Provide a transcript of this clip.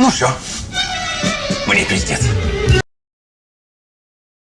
Ну все, мне пиздец.